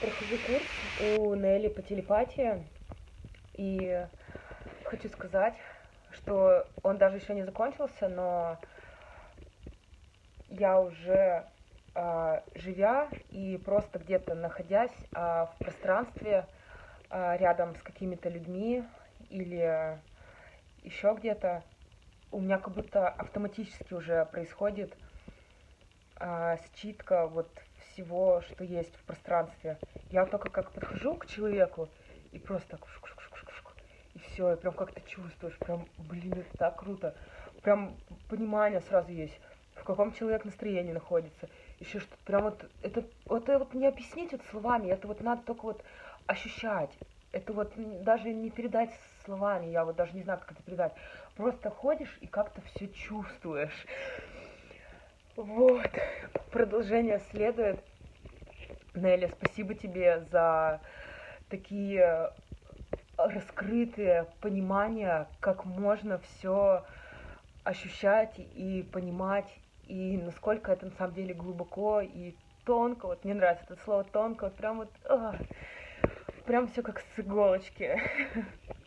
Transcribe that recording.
прохожу курс у Нелли по телепатии, и хочу сказать, что он даже еще не закончился, но я уже э, живя и просто где-то находясь э, в пространстве э, рядом с какими-то людьми или еще где-то, у меня как будто автоматически уже происходит э, считка вот всего, что есть в пространстве. Я только как подхожу к человеку и просто так и все, и прям как то чувствуешь, прям, блин, это так круто. Прям понимание сразу есть, в каком человек настроении находится. Еще что прям вот, это, это вот не объяснить это словами, это вот надо только вот ощущать. Это вот даже не передать словами, я вот даже не знаю, как это передать. Просто ходишь и как-то все чувствуешь. Вот. Продолжение следует. Нелли, спасибо тебе за такие раскрытые понимания, как можно все ощущать и понимать, и насколько это на самом деле глубоко и тонко. Вот мне нравится это слово тонко, вот прям вот, а, прям все как с иголочки.